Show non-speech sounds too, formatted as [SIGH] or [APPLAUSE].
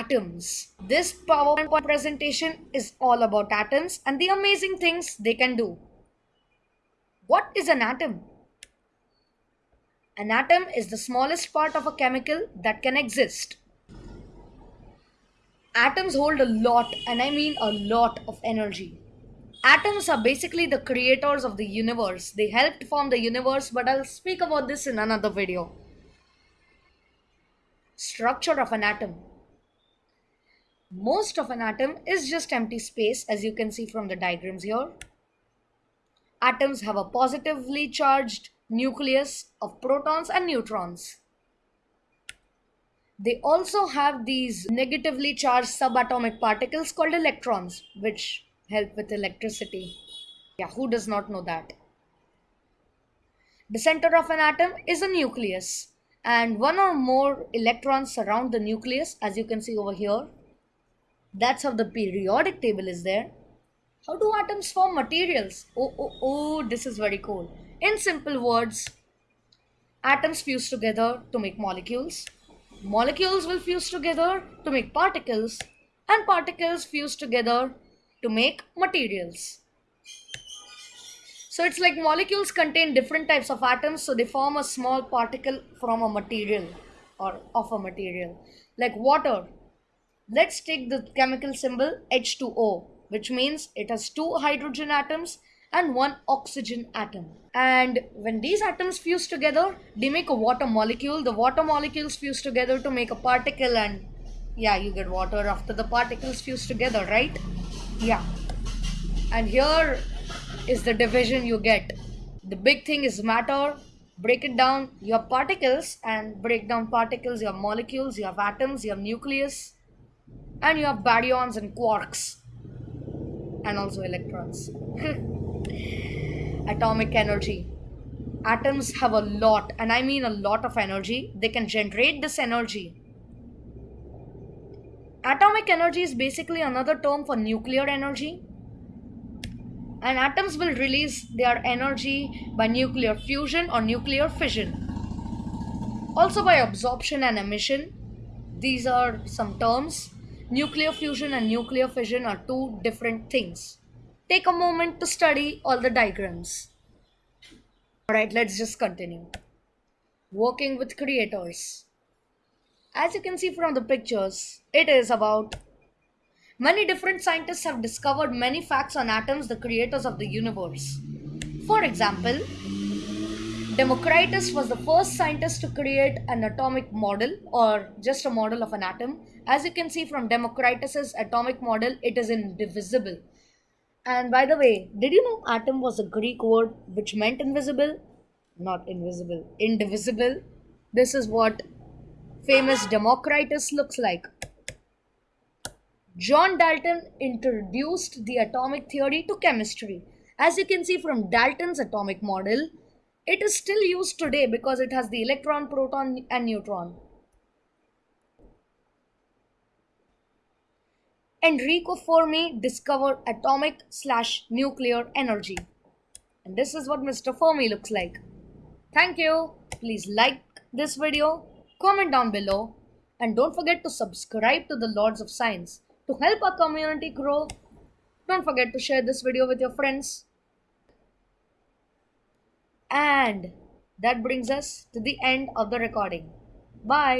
atoms. This PowerPoint presentation is all about atoms and the amazing things they can do. What is an atom? An atom is the smallest part of a chemical that can exist. Atoms hold a lot, and I mean a lot, of energy. Atoms are basically the creators of the universe. They helped form the universe, but I'll speak about this in another video. Structure of an atom. Most of an atom is just empty space as you can see from the diagrams here. Atoms have a positively charged nucleus of protons and neutrons. They also have these negatively charged subatomic particles called electrons, which help with electricity. Yeah, who does not know that? The center of an atom is a nucleus, and one or more electrons surround the nucleus, as you can see over here. That's how the periodic table is there. How do atoms form materials? Oh, oh, oh, this is very cool. In simple words, atoms fuse together to make molecules molecules will fuse together to make particles and particles fuse together to make materials. So it's like molecules contain different types of atoms so they form a small particle from a material or of a material like water. Let's take the chemical symbol H2O which means it has two hydrogen atoms and one oxygen atom. And when these atoms fuse together, they make a water molecule. The water molecules fuse together to make a particle and yeah, you get water after the particles fuse together, right? Yeah. And here is the division you get. The big thing is matter. Break it down. You have particles and break down particles. You have molecules, you have atoms, you have nucleus, and you have baryons and quarks, and also electrons. [LAUGHS] atomic energy. Atoms have a lot, and I mean a lot of energy. They can generate this energy. Atomic energy is basically another term for nuclear energy. And atoms will release their energy by nuclear fusion or nuclear fission. Also by absorption and emission. These are some terms. Nuclear fusion and nuclear fission are two different things take a moment to study all the diagrams. Alright, let's just continue. Working with creators. As you can see from the pictures, it is about many different scientists have discovered many facts on atoms, the creators of the universe. For example, Democritus was the first scientist to create an atomic model or just a model of an atom. As you can see from Democritus's atomic model, it is indivisible. And by the way, did you know atom was a Greek word which meant invisible? Not invisible, indivisible. This is what famous Democritus looks like. John Dalton introduced the atomic theory to chemistry. As you can see from Dalton's atomic model, it is still used today because it has the electron, proton, and neutron. Enrico Fermi discovered atomic slash nuclear energy. And this is what Mr. Fermi looks like. Thank you. Please like this video, comment down below, and don't forget to subscribe to the Lords of Science. To help our community grow, don't forget to share this video with your friends. And that brings us to the end of the recording. Bye.